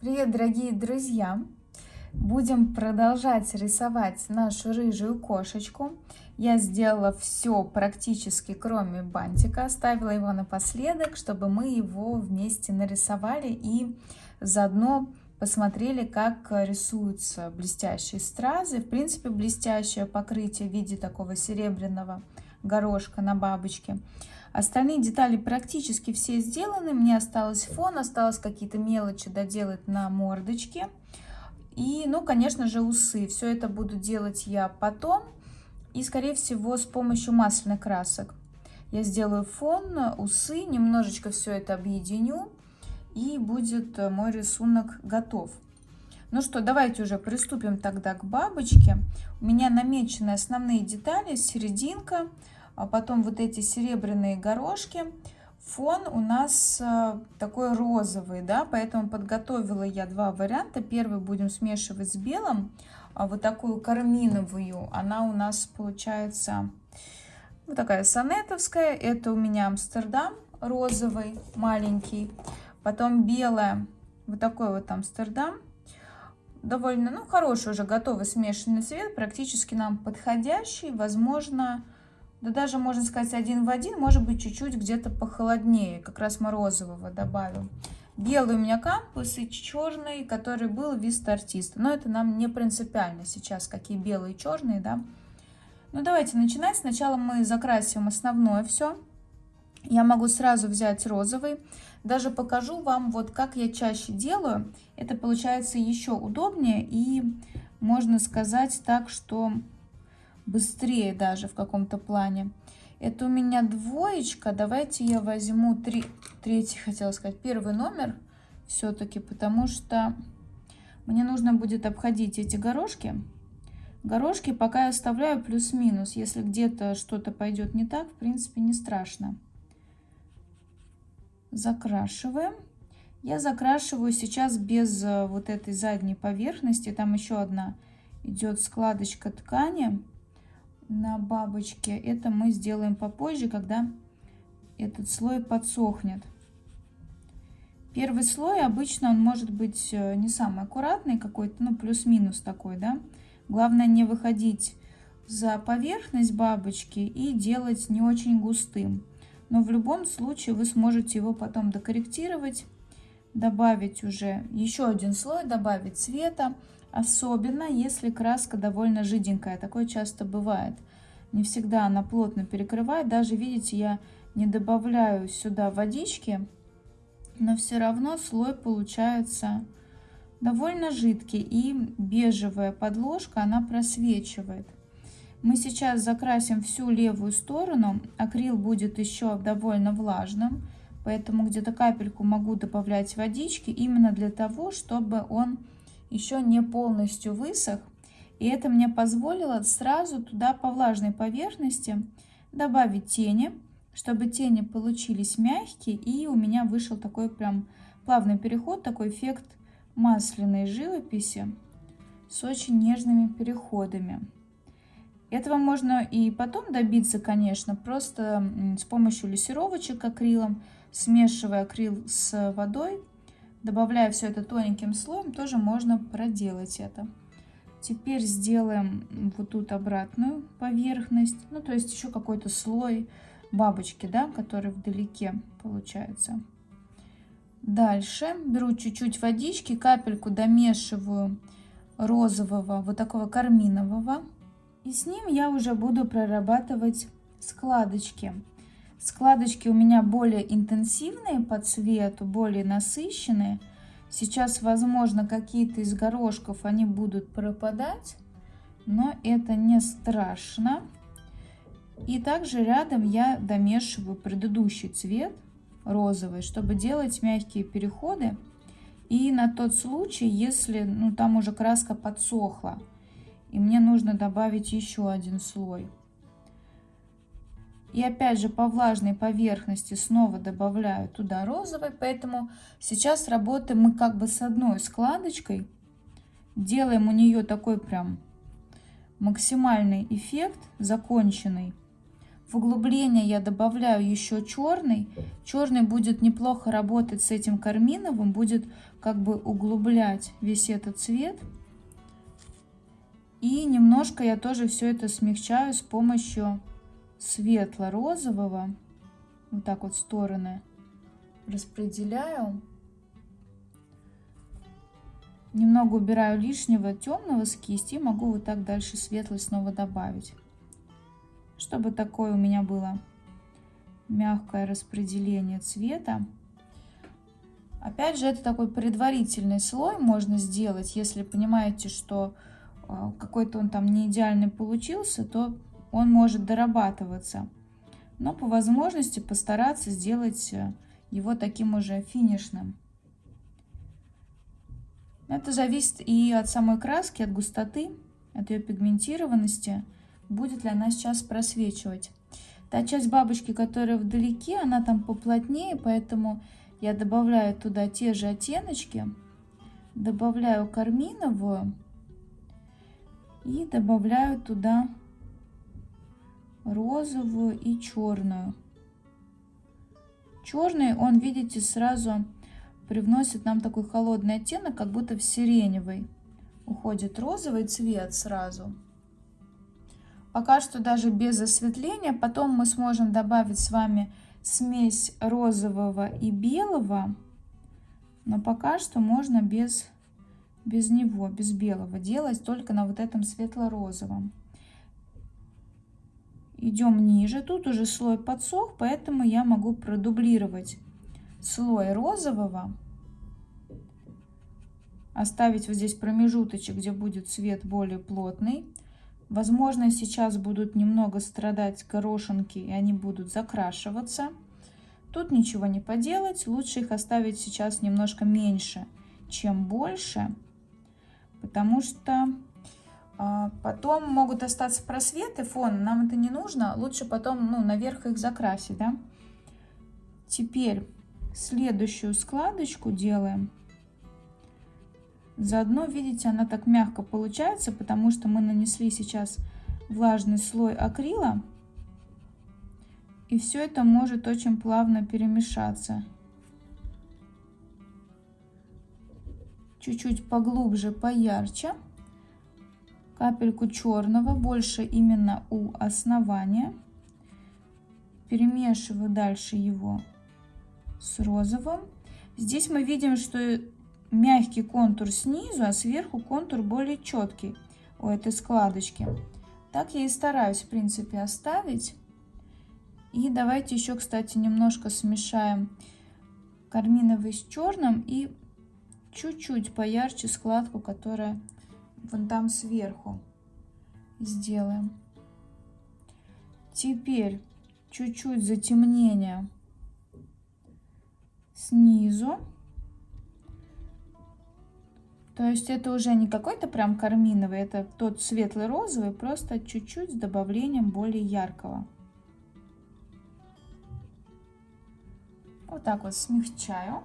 Привет, дорогие друзья! Будем продолжать рисовать нашу рыжую кошечку. Я сделала все практически, кроме бантика. Оставила его напоследок, чтобы мы его вместе нарисовали и заодно посмотрели, как рисуются блестящие стразы. В принципе, блестящее покрытие в виде такого серебряного горошка на бабочке. Остальные детали практически все сделаны. Мне осталось фон, осталось какие-то мелочи доделать на мордочке. И, ну, конечно же, усы. Все это буду делать я потом. И, скорее всего, с помощью масляных красок. Я сделаю фон, усы, немножечко все это объединю. И будет мой рисунок готов. Ну что, давайте уже приступим тогда к бабочке. У меня намечены основные детали, серединка, а потом вот эти серебряные горошки. Фон у нас э, такой розовый, да, поэтому подготовила я два варианта. Первый будем смешивать с белым, а вот такую карминовую. Она у нас получается вот такая сонетовская. Это у меня Амстердам розовый, маленький. Потом белая, вот такой вот Амстердам. Довольно, ну, хороший уже готовый смешанный цвет, практически нам подходящий. Возможно, да даже, можно сказать, один в один, может быть, чуть-чуть где-то похолоднее, как раз морозового добавил. Белый у меня кампус и черный, который был виста артиста. Но это нам не принципиально сейчас, какие белые и черные, да. Ну, давайте начинать. Сначала мы закрасим основное все. Я могу сразу взять розовый. Даже покажу вам, вот как я чаще делаю. Это получается еще удобнее и можно сказать так, что быстрее даже в каком-то плане. Это у меня двоечка. Давайте я возьму три, третий, хотела сказать, первый номер все-таки, потому что мне нужно будет обходить эти горошки. Горошки пока я оставляю плюс-минус. Если где-то что-то пойдет не так, в принципе, не страшно. Закрашиваем. Я закрашиваю сейчас без э, вот этой задней поверхности. Там еще одна идет складочка ткани на бабочке. Это мы сделаем попозже, когда этот слой подсохнет. Первый слой обычно он может быть э, не самый аккуратный какой-то, ну плюс-минус такой, да. Главное не выходить за поверхность бабочки и делать не очень густым. Но в любом случае вы сможете его потом докорректировать, добавить уже еще один слой, добавить цвета. Особенно, если краска довольно жиденькая. Такое часто бывает. Не всегда она плотно перекрывает. Даже, видите, я не добавляю сюда водички. Но все равно слой получается довольно жидкий. И бежевая подложка, она просвечивает. Мы сейчас закрасим всю левую сторону. Акрил будет еще довольно влажным. Поэтому где-то капельку могу добавлять водички. Именно для того, чтобы он еще не полностью высох. И это мне позволило сразу туда по влажной поверхности добавить тени, чтобы тени получились мягкие. И у меня вышел такой прям плавный переход, такой эффект масляной живописи с очень нежными переходами. Этого можно и потом добиться, конечно, просто с помощью лессировочек акрилом, смешивая акрил с водой, добавляя все это тоненьким слоем, тоже можно проделать это. Теперь сделаем вот тут обратную поверхность, ну то есть еще какой-то слой бабочки, да, который вдалеке получается. Дальше беру чуть-чуть водички, капельку домешиваю розового, вот такого карминового. И с ним я уже буду прорабатывать складочки. Складочки у меня более интенсивные по цвету, более насыщенные. Сейчас, возможно, какие-то из горошков они будут пропадать, но это не страшно. И также рядом я домешиваю предыдущий цвет, розовый, чтобы делать мягкие переходы. И на тот случай, если ну, там уже краска подсохла, и мне нужно добавить еще один слой. И опять же по влажной поверхности снова добавляю туда розовый. Поэтому сейчас работаем мы как бы с одной складочкой. Делаем у нее такой прям максимальный эффект, законченный. В углубление я добавляю еще черный. Черный будет неплохо работать с этим карминовым, будет как бы углублять весь этот цвет. И немножко я тоже все это смягчаю с помощью светло-розового. Вот так вот стороны распределяю. Немного убираю лишнего темного с кисти. Могу вот так дальше светлый снова добавить. Чтобы такое у меня было мягкое распределение цвета. Опять же, это такой предварительный слой можно сделать. Если понимаете, что а, какой-то он там не идеальный получился, то он может дорабатываться. Но по возможности постараться сделать э, его таким уже финишным. Это зависит и от самой краски, от густоты, от ее пигментированности, будет ли она сейчас просвечивать. Та часть бабочки, которая вдалеке, она там поплотнее, поэтому я добавляю туда те же оттеночки, добавляю карминовую и добавляю туда розовую и черную. Черный, он, видите, сразу привносит нам такой холодный оттенок, как будто в сиреневый. Уходит розовый цвет сразу. Пока что даже без осветления. Потом мы сможем добавить с вами смесь розового и белого. Но пока что можно без, без него, без белого делать, только на вот этом светло-розовом. Идем ниже. Тут уже слой подсох, поэтому я могу продублировать слой розового, оставить вот здесь промежуточек, где будет цвет более плотный. Возможно, сейчас будут немного страдать горошинки, и они будут закрашиваться. Тут ничего не поделать, лучше их оставить сейчас немножко меньше, чем больше, потому что потом могут остаться просветы фон, нам это не нужно, лучше потом ну, наверх их закрасить. Да? Теперь следующую складочку делаем. Заодно, видите, она так мягко получается, потому что мы нанесли сейчас влажный слой акрила. И все это может очень плавно перемешаться. Чуть-чуть поглубже, поярче. Капельку черного, больше именно у основания. Перемешиваю дальше его с розовым. Здесь мы видим, что мягкий контур снизу, а сверху контур более четкий у этой складочки. Так я и стараюсь, в принципе, оставить. И давайте еще, кстати, немножко смешаем карминовый с черным и чуть-чуть поярче складку, которая вон там сверху сделаем. Теперь чуть-чуть затемнения снизу. То есть это уже не какой-то прям карминовый, это тот светлый розовый, просто чуть-чуть с добавлением более яркого. Вот так вот смягчаю.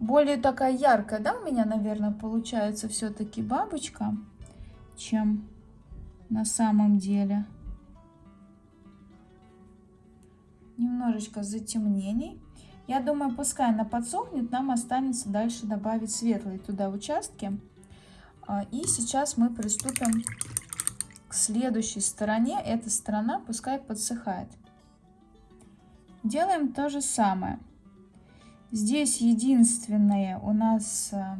Более такая яркая, да, у меня, наверное, получается все-таки бабочка, чем на самом деле. Немножечко затемнений. Я думаю, пускай она подсохнет, нам останется дальше добавить светлые туда участки. А, и сейчас мы приступим к следующей стороне. Эта сторона пускай подсыхает. Делаем то же самое. Здесь единственное у нас э,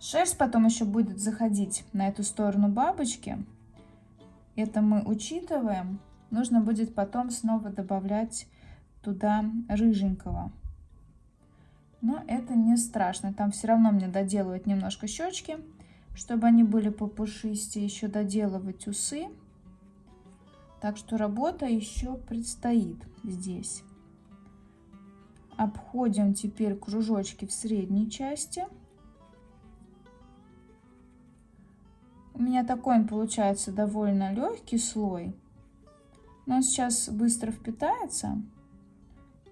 шерсть потом еще будет заходить на эту сторону бабочки. Это мы учитываем. Нужно будет потом снова добавлять туда рыженького. Но это не страшно. Там все равно мне доделывать немножко щечки, чтобы они были попушистее. Еще доделывать усы. Так что работа еще предстоит здесь. Обходим теперь кружочки в средней части. У меня такой он получается довольно легкий слой. Но он сейчас быстро впитается.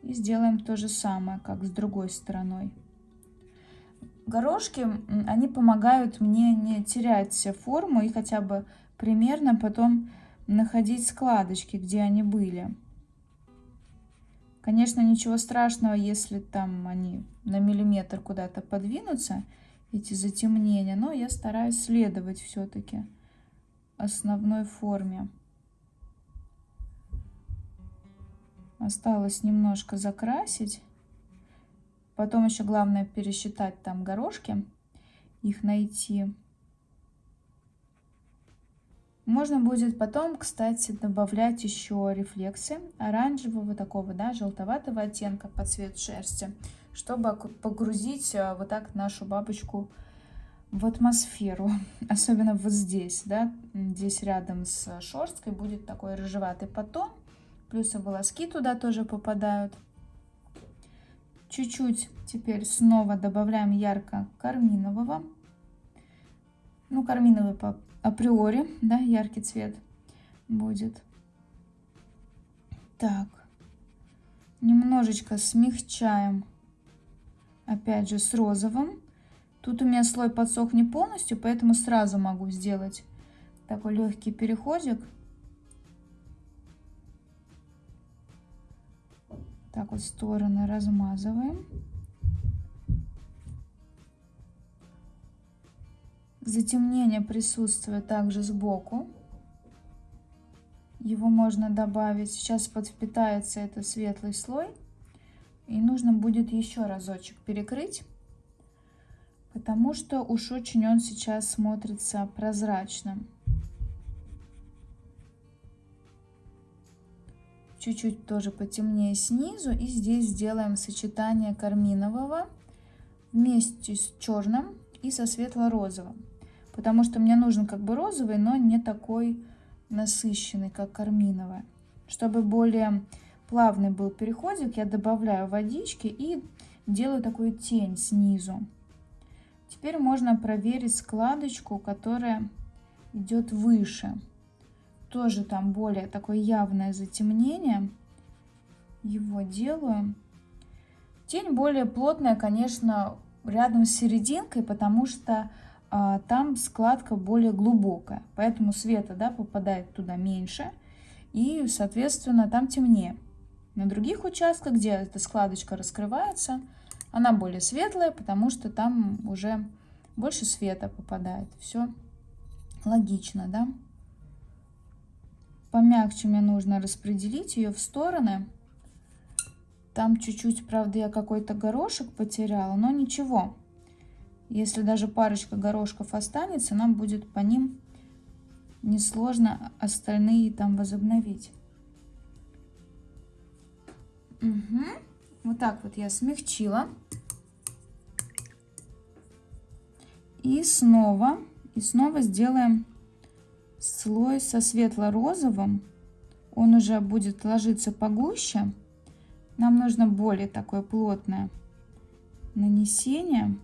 И сделаем то же самое, как с другой стороной. Горошки, они помогают мне не терять форму и хотя бы примерно потом находить складочки, где они были. Конечно, ничего страшного, если там они на миллиметр куда-то подвинутся, эти затемнения, но я стараюсь следовать все-таки основной форме. Осталось немножко закрасить. Потом еще главное пересчитать там горошки, их найти. Можно будет потом, кстати, добавлять еще рефлексы оранжевого такого, да, желтоватого оттенка под цвет шерсти, чтобы погрузить э, вот так нашу бабочку в атмосферу. Особенно вот здесь, да, здесь рядом с шерсткой будет такой рыжеватый потом. Плюс и волоски туда тоже попадают. Чуть-чуть теперь снова добавляем ярко-карминового. Ну, карминовый по априори, да, яркий цвет будет. Так, немножечко смягчаем, опять же, с розовым. Тут у меня слой подсох не полностью, поэтому сразу могу сделать такой легкий переходик. Так вот стороны размазываем. Затемнение присутствует также сбоку. Его можно добавить. Сейчас подвпитается это светлый слой. И нужно будет еще разочек перекрыть. Потому что уж очень он сейчас смотрится прозрачным. чуть-чуть тоже потемнее снизу. И здесь сделаем сочетание карминового вместе с черным и со светло-розовым. Потому что мне нужен как бы розовый, но не такой насыщенный, как карминовый. Чтобы более плавный был переходик, я добавляю водички и делаю такую тень снизу. Теперь можно проверить складочку, которая идет выше тоже там более такое явное затемнение. Его делаю. Тень более плотная, конечно, рядом с серединкой, потому что там складка более глубокая. Поэтому света да, попадает туда меньше. И, соответственно, там темнее. На других участках, где эта складочка раскрывается, она более светлая, потому что там уже больше света попадает. Все логично, да? Помягче мне нужно распределить ее в стороны. Там чуть-чуть, правда, я какой-то горошек потеряла, но ничего. Если даже парочка горошков останется, нам будет по ним несложно остальные там возобновить. Угу. Вот так вот я смягчила. И снова, и снова сделаем слой со светло-розовым, он уже будет ложиться погуще. Нам нужно более такое плотное нанесение.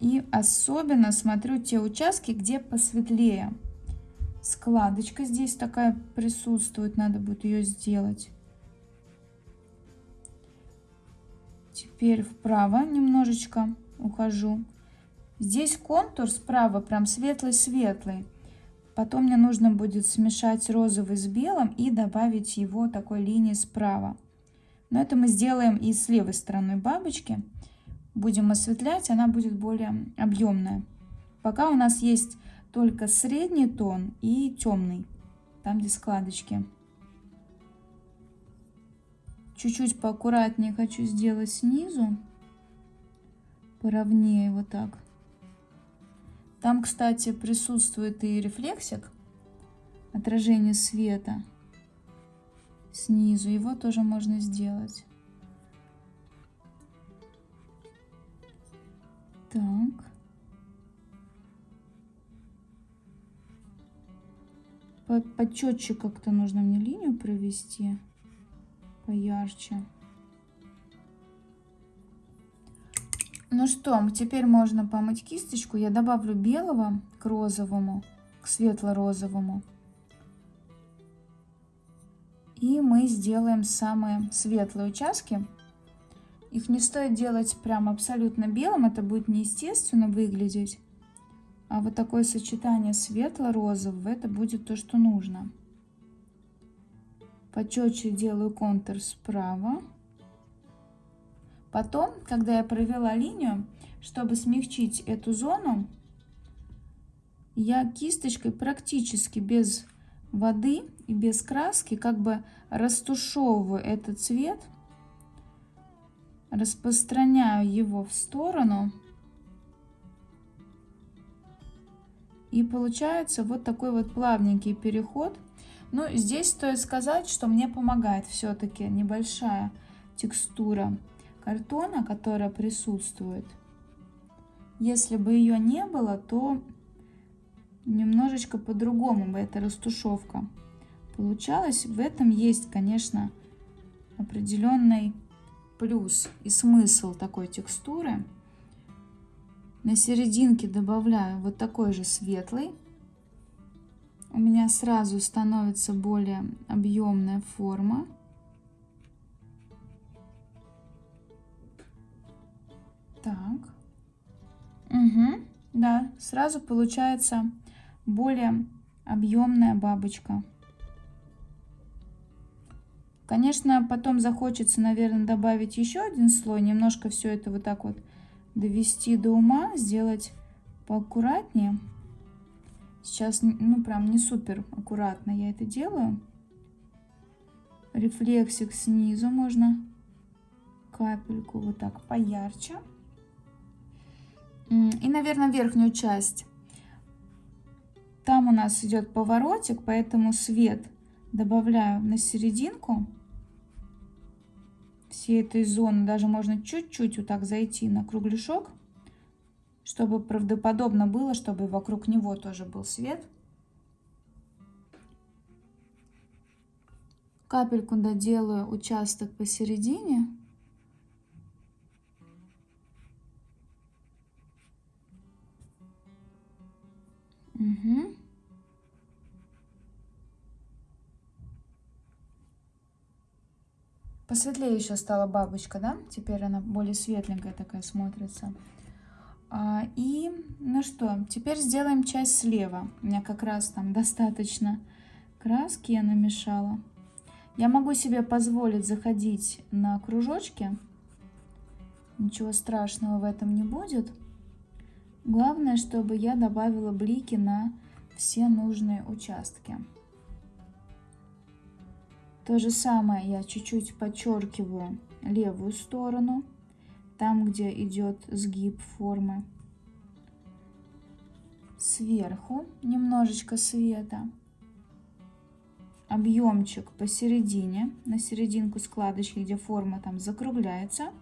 И особенно смотрю те участки, где посветлее. Складочка здесь такая присутствует, надо будет ее сделать. Теперь вправо немножечко ухожу. Здесь контур справа прям светлый-светлый. Потом мне нужно будет смешать розовый с белым и добавить его такой линии справа. Но это мы сделаем и с левой стороны бабочки. Будем осветлять, она будет более объемная. Пока у нас есть только средний тон и темный, там где складочки. Чуть-чуть поаккуратнее хочу сделать снизу, поровнее вот так. Там, кстати, присутствует и рефлексик, отражение света снизу. Его тоже можно сделать. Почетче как-то нужно мне линию провести, поярче. Ну что, теперь можно помыть кисточку. Я добавлю белого к розовому, к светло-розовому. И мы сделаем самые светлые участки. Их не стоит делать прям абсолютно белым, это будет неестественно выглядеть. А вот такое сочетание светло-розового, это будет то, что нужно. Почетче делаю контур справа. Потом, когда я провела линию, чтобы смягчить эту зону, я кисточкой практически без воды и без краски как бы растушевываю этот цвет, распространяю его в сторону. И получается вот такой вот плавненький переход. Но здесь стоит сказать, что мне помогает все-таки небольшая текстура картона, которая присутствует. Если бы ее не было, то немножечко по-другому бы эта растушевка получалась. В этом есть, конечно, определенный плюс и смысл такой текстуры. На серединке добавляю вот такой же светлый. У меня сразу становится более объемная форма. Так. Угу. Да, сразу получается более объемная бабочка. Конечно, потом захочется, наверное, добавить еще один слой, немножко все это вот так вот довести до ума, сделать поаккуратнее. Сейчас, ну, прям не супер аккуратно я это делаю. Рефлексик снизу можно капельку вот так поярче. И, наверное, верхнюю часть. Там у нас идет поворотик, поэтому свет добавляю на серединку всей этой зоны. Даже можно чуть-чуть вот так зайти на кругляшок, чтобы правдоподобно было, чтобы вокруг него тоже был свет. Капельку доделаю участок посередине. Угу. Посветлее еще стала бабочка, да? Теперь она более светленькая такая смотрится. А, и, ну что, теперь сделаем часть слева. У меня как раз там достаточно краски я намешала. Я могу себе позволить заходить на кружочки. Ничего страшного в этом не будет. Главное, чтобы я добавила блики на все нужные участки. То же самое я чуть-чуть подчеркиваю левую сторону, там, где идет сгиб формы. Сверху немножечко света. Объемчик посередине, на серединку складочки, где форма там закругляется –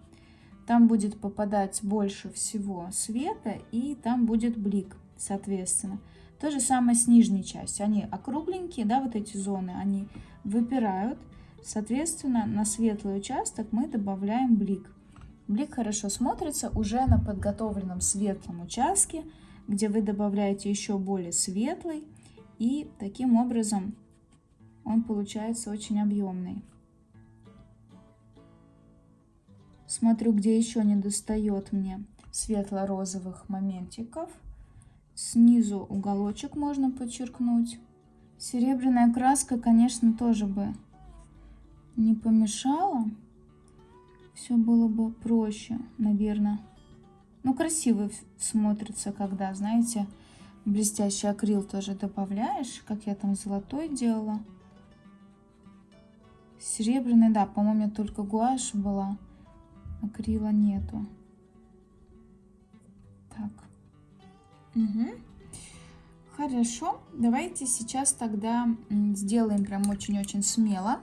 там будет попадать больше всего света, и там будет блик, соответственно. То же самое с нижней частью. Они округленькие, да, вот эти зоны, они выпирают. Соответственно, на светлый участок мы добавляем блик. Блик хорошо смотрится уже на подготовленном светлом участке, где вы добавляете еще более светлый. И таким образом он получается очень объемный. Смотрю, где еще не достает мне светло-розовых моментиков. Снизу уголочек можно подчеркнуть. Серебряная краска, конечно, тоже бы не помешала. Все было бы проще, наверное. Ну, красиво смотрится, когда, знаете, блестящий акрил тоже добавляешь, как я там золотой делала. Серебряный, да, по-моему, только гуашь была акрила нету. Так. Угу. Хорошо, давайте сейчас тогда сделаем прям очень-очень смело.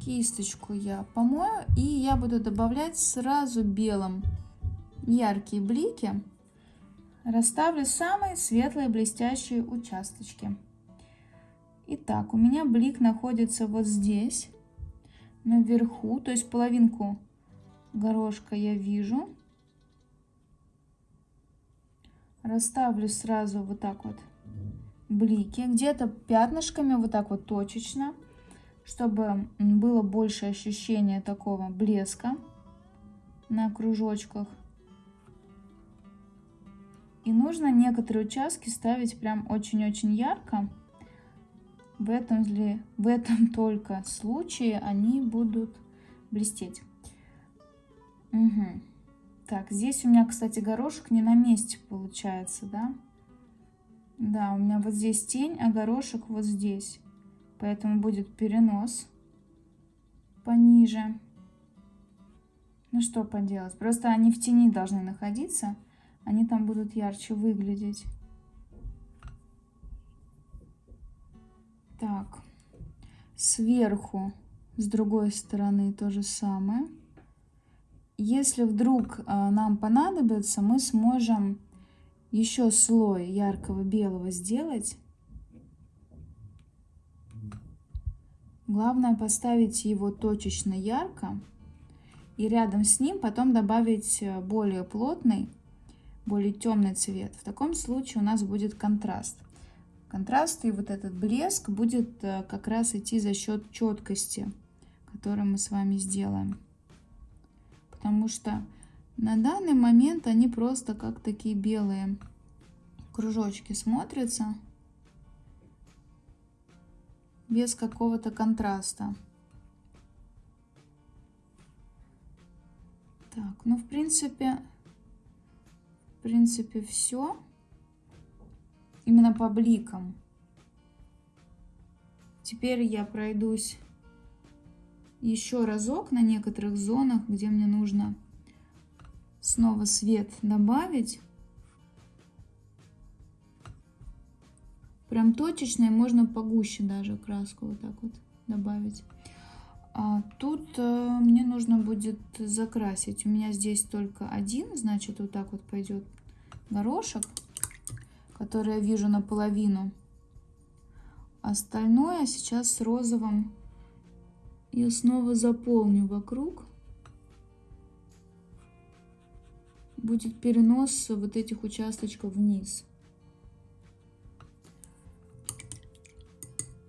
Кисточку я помою, и я буду добавлять сразу белым яркие блики. Расставлю самые светлые блестящие участочки. Итак, у меня блик находится вот здесь, наверху, то есть половинку горошка я вижу. Расставлю сразу вот так вот блики, где-то пятнышками, вот так вот точечно, чтобы было больше ощущения такого блеска на кружочках. И нужно некоторые участки ставить прям очень-очень ярко. В этом, ли, в этом только случае они будут блестеть. Угу. Так, здесь у меня, кстати, горошек не на месте получается, да? Да, у меня вот здесь тень, а горошек вот здесь. Поэтому будет перенос пониже. Ну что поделать, просто они в тени должны находиться они там будут ярче выглядеть. Так, сверху, с другой стороны то же самое. Если вдруг а, нам понадобится, мы сможем еще слой яркого белого сделать. Главное поставить его точечно ярко и рядом с ним потом добавить э, более плотный более темный цвет. В таком случае у нас будет контраст. Контраст и вот этот блеск будет э, как раз идти за счет четкости, которую мы с вами сделаем. Потому что на данный момент они просто как такие белые кружочки смотрятся без какого-то контраста. Так, ну в принципе в принципе, все. Именно по бликам. Теперь я пройдусь еще разок на некоторых зонах, где мне нужно снова свет добавить. Прям точечно и можно погуще даже краску вот так вот добавить. А тут э, мне нужно будет закрасить. У меня здесь только один, значит, вот так вот пойдет горошек, который я вижу наполовину. Остальное сейчас с розовым я снова заполню вокруг. Будет перенос вот этих участочков вниз.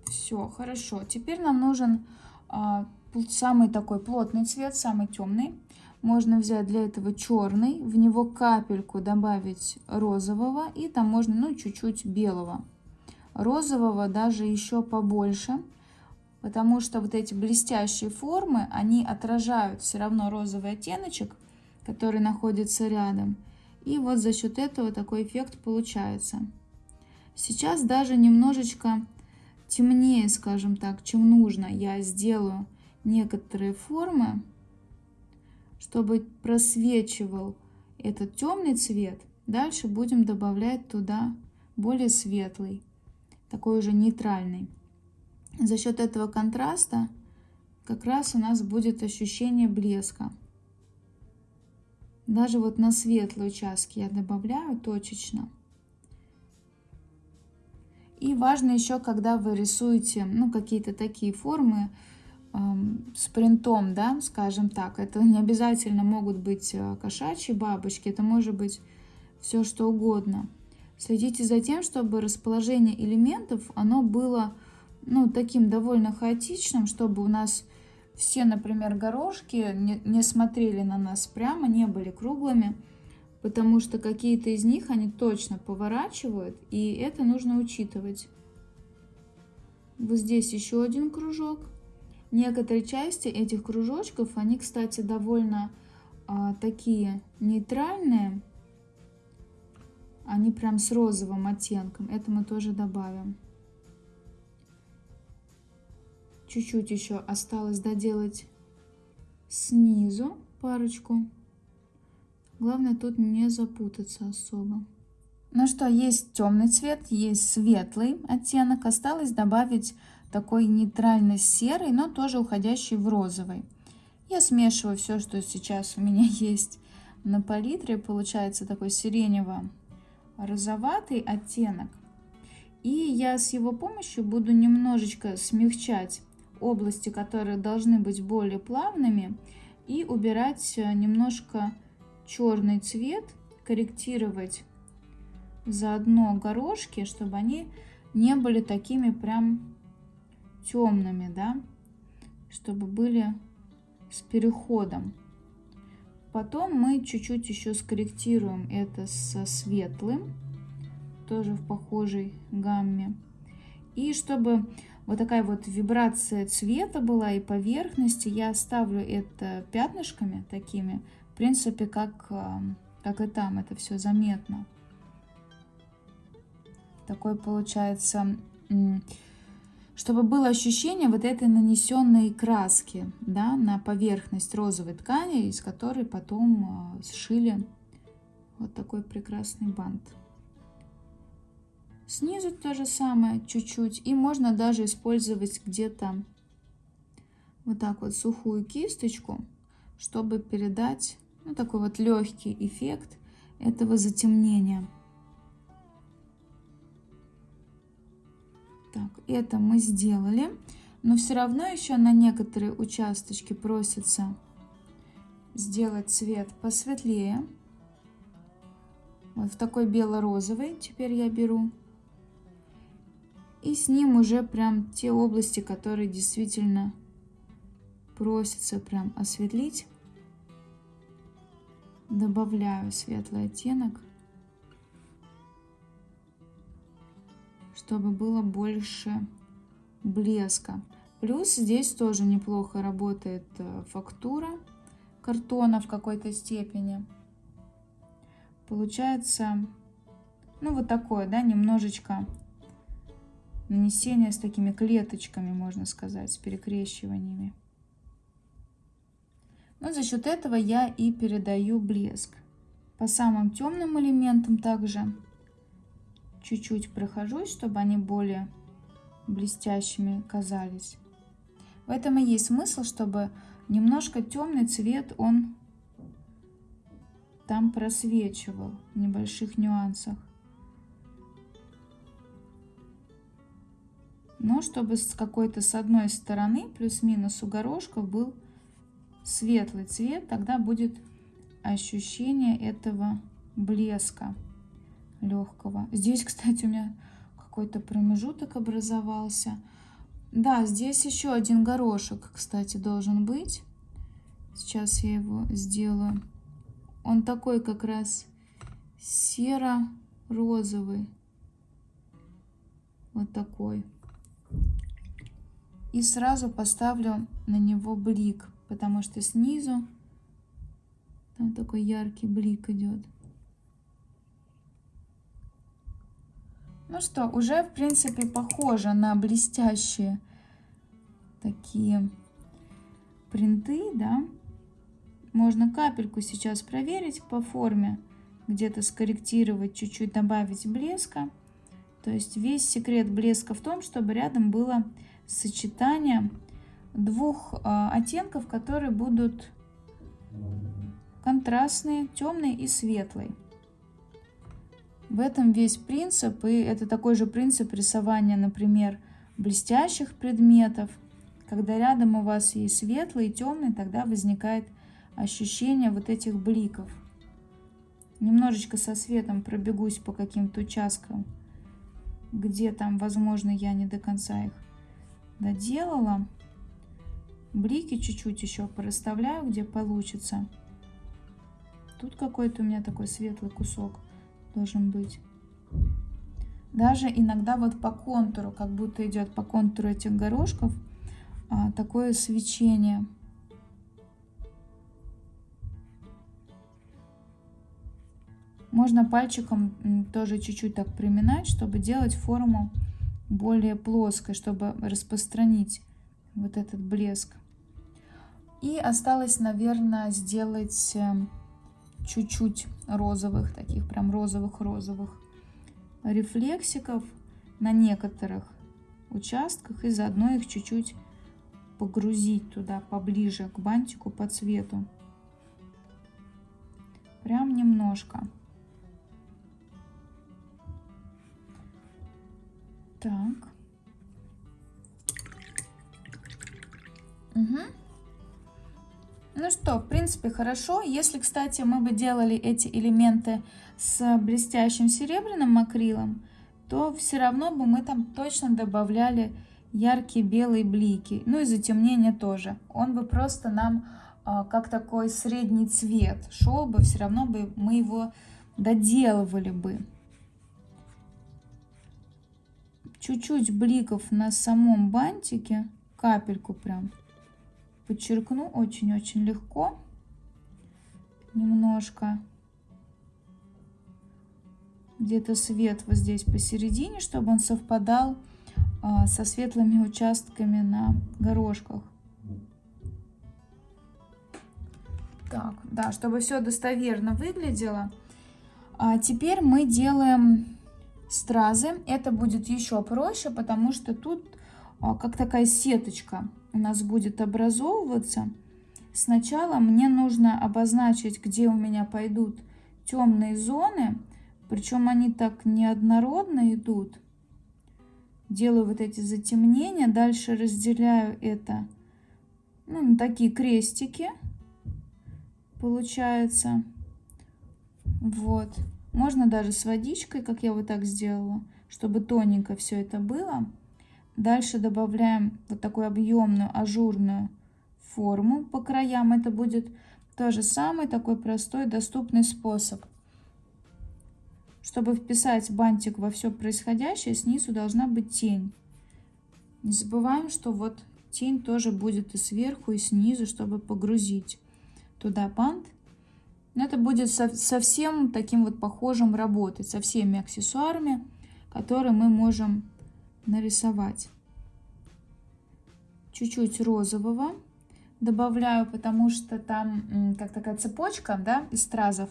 Все, хорошо. Теперь нам нужен а, самый такой плотный цвет, самый темный. Можно взять для этого черный, в него капельку добавить розового и там можно ну чуть-чуть белого. Розового даже еще побольше, потому что вот эти блестящие формы, они отражают все равно розовый оттеночек, который находится рядом. И вот за счет этого такой эффект получается. Сейчас даже немножечко темнее, скажем так, чем нужно, я сделаю некоторые формы, чтобы просвечивал этот темный цвет. Дальше будем добавлять туда более светлый, такой уже нейтральный. За счет этого контраста как раз у нас будет ощущение блеска. Даже вот на светлые участки я добавляю точечно. И важно еще, когда вы рисуете ну, какие-то такие формы э, с принтом, да, скажем так, это не обязательно могут быть э, кошачьи бабочки, это может быть все что угодно. Следите за тем, чтобы расположение элементов, оно было ну, таким довольно хаотичным, чтобы у нас все, например, горошки не, не смотрели на нас прямо, не были круглыми, потому что какие-то из них они точно поворачивают, и это нужно учитывать. Вот здесь еще один кружок. Некоторые части этих кружочков, они, кстати, довольно а, такие нейтральные. Они прям с розовым оттенком. Это мы тоже добавим. Чуть-чуть еще осталось доделать снизу парочку. Главное тут не запутаться особо. Ну что, есть темный цвет, есть светлый оттенок. Осталось добавить такой нейтральный серый, но тоже уходящий в розовый. Я смешиваю все, что сейчас у меня есть на палитре. Получается такой сиренево-розоватый оттенок. И я с его помощью буду немножечко смягчать области, которые должны быть более плавными, и убирать э, немножко черный цвет, корректировать заодно горошки, чтобы они не были такими прям темными, да, чтобы были с переходом. Потом мы чуть-чуть еще скорректируем это со светлым, тоже в похожей гамме. И чтобы вот такая вот вибрация цвета была и поверхности, я оставлю это пятнышками такими, в принципе, как, как и там, это все заметно. Такой получается, чтобы было ощущение вот этой нанесенной краски да, на поверхность розовой ткани, из которой потом а, сшили вот такой прекрасный бант. Снизу то же самое, чуть-чуть. И можно даже использовать где-то вот так вот сухую кисточку, чтобы передать ну, такой вот легкий эффект этого затемнения. Так, это мы сделали. Но все равно еще на некоторые участочки просится сделать цвет посветлее. Вот в такой бело-розовый теперь я беру. И с ним уже прям те области, которые действительно просится прям осветлить. Добавляю светлый оттенок. чтобы было больше блеска. Плюс здесь тоже неплохо работает э, фактура картона в какой-то степени. Получается, ну вот такое, да, немножечко нанесение с такими клеточками, можно сказать, с перекрещиваниями. Но за счет этого я и передаю блеск. По самым темным элементам также чуть-чуть прохожусь, чтобы они более блестящими казались. В этом и есть смысл, чтобы немножко темный цвет он там просвечивал в небольших нюансах. Но чтобы с какой-то с одной стороны, плюс-минус у горошков, был светлый цвет, тогда будет ощущение этого блеска легкого. Здесь, кстати, у меня какой-то промежуток образовался. Да, здесь еще один горошек, кстати, должен быть. Сейчас я его сделаю. Он такой как раз серо-розовый. Вот такой. И сразу поставлю на него блик, потому что снизу там такой яркий блик идет. Ну что, уже в принципе похоже на блестящие такие принты, да. Можно капельку сейчас проверить по форме, где-то скорректировать, чуть-чуть добавить блеска. То есть весь секрет блеска в том, чтобы рядом было сочетание двух э, оттенков, которые будут контрастные, темный и светлый. В этом весь принцип, и это такой же принцип рисования, например, блестящих предметов. Когда рядом у вас есть светлый и темный, тогда возникает ощущение вот этих бликов. Немножечко со светом пробегусь по каким-то участкам, где там, возможно, я не до конца их доделала. Блики чуть-чуть еще пораставляю, где получится. Тут какой-то у меня такой светлый кусок должен быть. Даже иногда вот по контуру, как будто идет по контуру этих горошков, а, такое свечение. Можно пальчиком тоже чуть-чуть так приминать, чтобы делать форму более плоской, чтобы распространить вот этот блеск. И осталось, наверное, сделать эм, чуть-чуть розовых, таких прям розовых-розовых рефлексиков на некоторых участках и заодно их чуть-чуть погрузить туда поближе к бантику по цвету. Прям немножко. Так. Угу. Ну что, в принципе, хорошо. Если, кстати, мы бы делали эти элементы с блестящим серебряным акрилом, то все равно бы мы там точно добавляли яркие белые блики. Ну и затемнение тоже. Он бы просто нам а, как такой средний цвет шел бы, все равно бы мы его доделывали бы. Чуть-чуть бликов на самом бантике, капельку прям подчеркну очень-очень легко. Немножко где-то свет вот здесь посередине, чтобы он совпадал а, со светлыми участками на горошках. Так, да, чтобы все достоверно выглядело. А теперь мы делаем стразы. Это будет еще проще, потому что тут а, как такая сеточка у нас будет образовываться. Сначала мне нужно обозначить, где у меня пойдут темные зоны, причем они так неоднородно идут. Делаю вот эти затемнения, дальше разделяю это ну, на такие крестики, получается. Вот. Можно даже с водичкой, как я вот так сделала, чтобы тоненько все это было. Дальше добавляем вот такую объемную ажурную форму по краям. Это будет тоже самый такой простой, доступный способ. Чтобы вписать бантик во все происходящее, снизу должна быть тень. Не забываем, что вот тень тоже будет и сверху, и снизу, чтобы погрузить туда бант. Но это будет совсем таким вот похожим работать со всеми аксессуарами, которые мы можем нарисовать. Чуть-чуть розового добавляю, потому что там как такая цепочка, да, из стразов,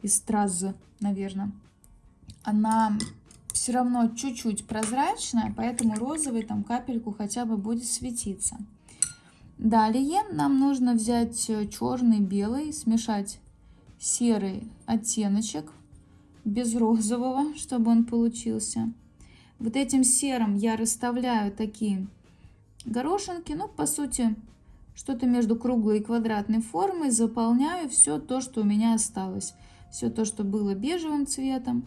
из стразы, наверное. Она все равно чуть-чуть прозрачная, поэтому розовый там капельку хотя бы будет светиться. Далее нам нужно взять э, черный, белый, смешать серый оттеночек без розового, чтобы он получился. Вот этим серым я расставляю такие горошинки, ну, по сути, что-то между круглой и квадратной формой, заполняю все то, что у меня осталось. Все то, что было бежевым цветом,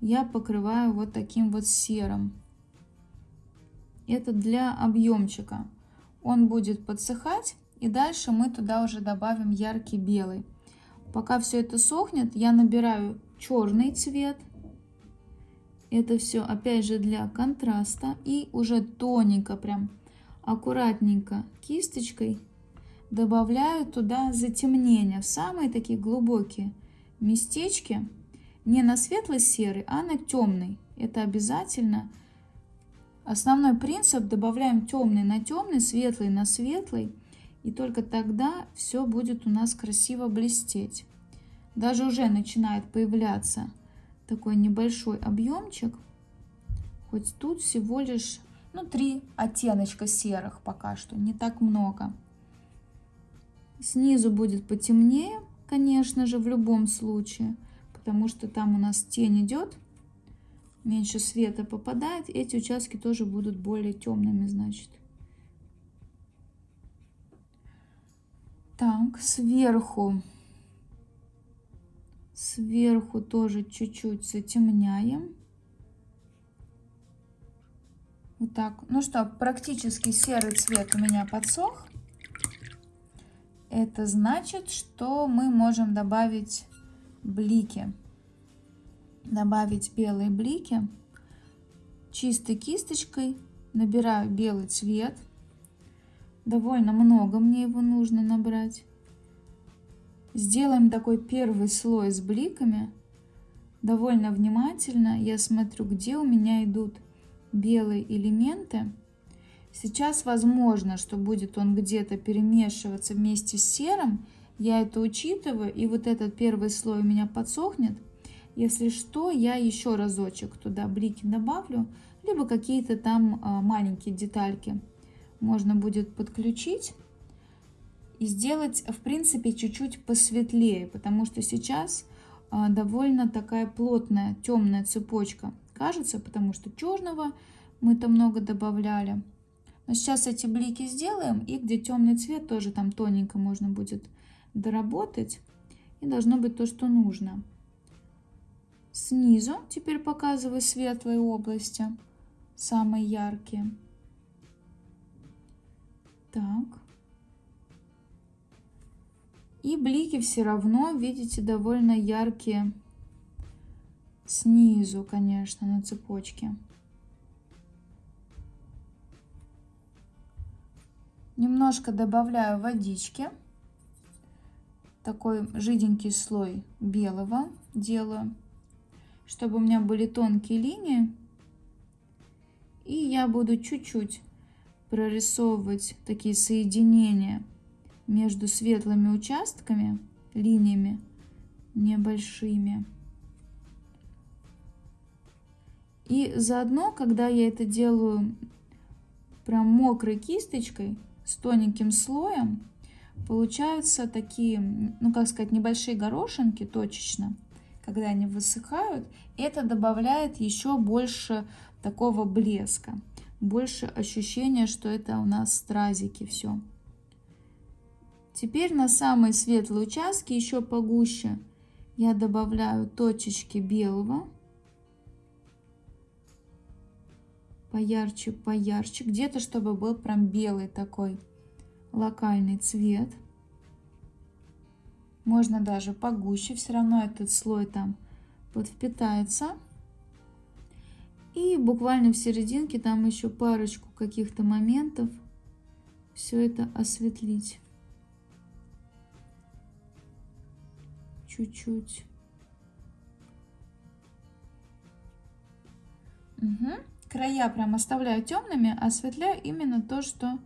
я покрываю вот таким вот серым. Это для объемчика. Он будет подсыхать, и дальше мы туда уже добавим яркий белый. Пока все это сохнет, я набираю черный цвет – это все опять же для контраста. И уже тоненько, прям аккуратненько кисточкой добавляю туда затемнения. Самые такие глубокие местечки. Не на светло-серый, а на темный. Это обязательно. Основной принцип добавляем темный на темный, светлый на светлый. И только тогда все будет у нас красиво блестеть. Даже уже начинает появляться такой небольшой объемчик. Хоть тут всего лишь ну, три оттеночка серых пока что, не так много. Снизу будет потемнее, конечно же, в любом случае, потому что там у нас тень идет, меньше света попадает. Эти участки тоже будут более темными, значит. Так, сверху Сверху тоже чуть-чуть затемняем. Вот так. Ну что, практически серый цвет у меня подсох. Это значит, что мы можем добавить блики. Добавить белые блики. Чистой кисточкой набираю белый цвет. Довольно много мне его нужно набрать. Сделаем такой первый слой с бликами. Довольно внимательно я смотрю, где у меня идут белые элементы. Сейчас возможно, что будет он где-то перемешиваться вместе с серым. Я это учитываю, и вот этот первый слой у меня подсохнет. Если что, я еще разочек туда блики добавлю, либо какие-то там а, маленькие детальки можно будет подключить и сделать, в принципе, чуть-чуть посветлее, потому что сейчас а, довольно такая плотная темная цепочка кажется, потому что черного мы там много добавляли. Но сейчас эти блики сделаем, и где темный цвет тоже там тоненько можно будет доработать. И должно быть то, что нужно. Снизу теперь показываю светлые области, самые яркие. Так. И блики все равно, видите, довольно яркие снизу, конечно, на цепочке. Немножко добавляю водички. Такой жиденький слой белого делаю, чтобы у меня были тонкие линии. И я буду чуть-чуть прорисовывать такие соединения между светлыми участками, линиями небольшими. И заодно, когда я это делаю прям мокрой кисточкой, с тоненьким слоем, получаются такие, ну как сказать, небольшие горошинки точечно, когда они высыхают. Это добавляет еще больше такого блеска, больше ощущения, что это у нас стразики все. Теперь на самые светлые участки еще погуще я добавляю точечки белого. Поярче, поярче. Где-то, чтобы был прям белый такой локальный цвет. Можно даже погуще, все равно этот слой там подвпитается. И буквально в серединке там еще парочку каких-то моментов все это осветлить. чуть-чуть. Угу. Края прям оставляю темными, осветляю именно то, что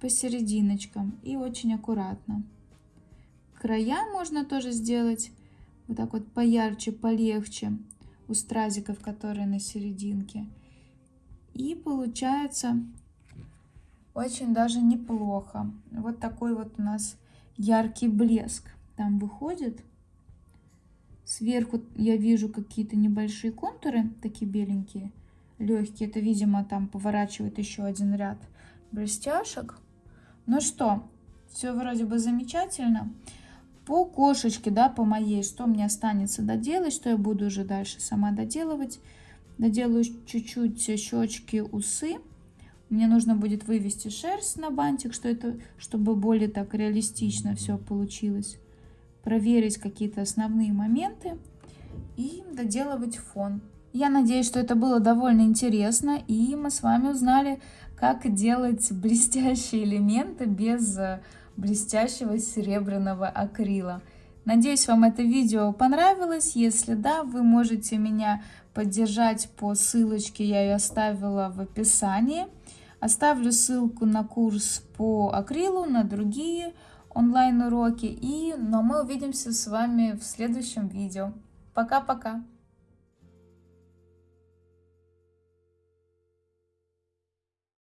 посерединочкам. И очень аккуратно. Края можно тоже сделать вот так вот поярче, полегче у стразиков, которые на серединке. И получается очень даже неплохо. Вот такой вот у нас яркий блеск там выходит. Сверху я вижу какие-то небольшие контуры, такие беленькие, легкие. Это, видимо, там поворачивает еще один ряд блестяшек. Ну что, все вроде бы замечательно. По кошечке, да, по моей, что мне останется доделать, что я буду уже дальше сама доделывать. Доделаю чуть-чуть щечки, усы. Мне нужно будет вывести шерсть на бантик, что это, чтобы более так реалистично все получилось проверить какие-то основные моменты и доделывать фон. Я надеюсь, что это было довольно интересно, и мы с вами узнали, как делать блестящие элементы без э, блестящего серебряного акрила. Надеюсь, вам это видео понравилось. Если да, вы можете меня поддержать по ссылочке, я ее оставила в описании. Оставлю ссылку на курс по акрилу, на другие онлайн-уроки. И, но мы увидимся с вами в следующем видео. Пока-пока!